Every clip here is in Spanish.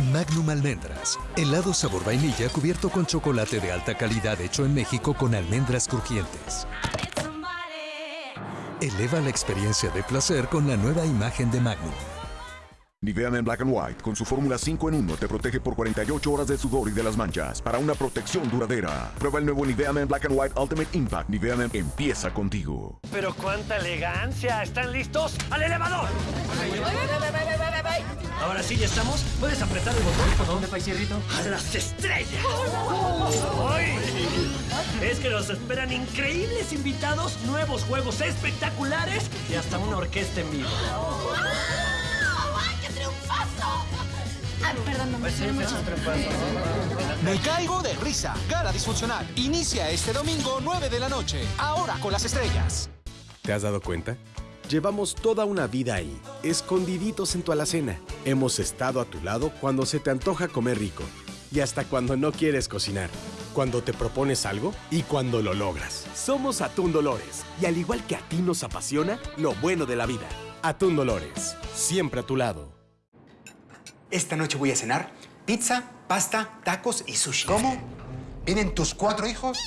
Magnum Almendras. Helado sabor vainilla cubierto con chocolate de alta calidad hecho en México con almendras crujientes. Eleva la experiencia de placer con la nueva imagen de Magnum. Nivea Men Black and White con su fórmula 5 en 1 te protege por 48 horas de sudor y de las manchas para una protección duradera. Prueba el nuevo Nivea Men Black and White Ultimate Impact. Nivea Men empieza contigo. Pero cuánta elegancia. ¿Están listos? ¡Al elevador! Ahora sí, ¿ya estamos? ¿Puedes apretar el botón? ¿Por dónde, paisierrito? ¡A las estrellas! ¡Ay! Es que nos esperan increíbles invitados, nuevos juegos espectaculares y hasta una orquesta en vivo. ¡Ay, qué triunfazo! Ah, perdón, no me Pues. Me caigo de risa. Cara disfuncional. Inicia este domingo 9 de la noche. Ahora con las estrellas. ¿Te has dado cuenta? Llevamos toda una vida ahí, escondiditos en tu alacena. Hemos estado a tu lado cuando se te antoja comer rico y hasta cuando no quieres cocinar, cuando te propones algo y cuando lo logras. Somos Atún Dolores y al igual que a ti nos apasiona lo bueno de la vida. Atún Dolores, siempre a tu lado. Esta noche voy a cenar pizza, pasta, tacos y sushi. ¿Cómo? ¿Vienen tus cuatro hijos?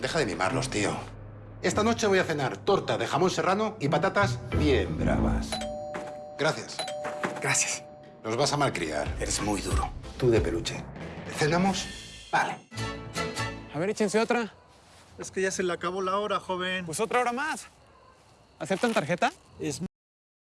Deja de mimarlos, tío. Esta noche voy a cenar torta de jamón serrano y patatas bien bravas. Gracias. Gracias. Nos vas a malcriar. Eres muy duro. Tú de peluche. ¿Cenamos? Vale. A ver, échense otra. Es que ya se le acabó la hora, joven. Pues otra hora más. ¿Aceptan tarjeta? Es